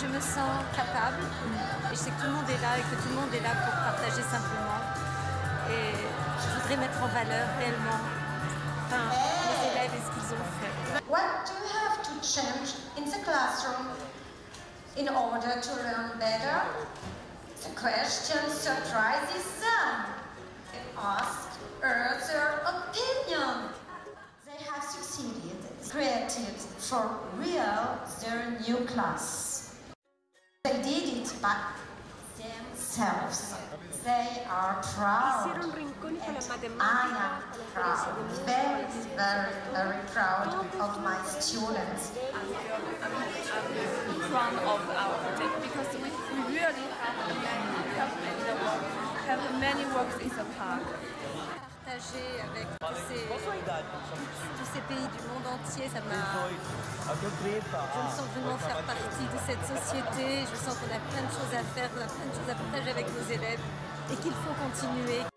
je me sens capable. Et je sais que tout le monde est là et que tout le monde est là pour partager simplement. Et je voudrais mettre en valeur réellement les élèves et ce qu'ils ont fait. What do you have to change in the classroom in order to learn better? The question surprises them. They ask her their opinion. They have succeeded, created for real their new class. They did it by themselves. They are proud. Hicieron rincones con la And I am proud, colegio de música, very, very, very proud of my students. I'm proud of our project because we, we really have many works in the park. Partager avec tous ces, tous ces pays du monde entier, ça m'a... Je me sens vraiment faire partie de cette société. Je sens qu'on a plein de choses à faire, qu'on a plein de choses à partager avec nos élèves et qu'il faut continuer.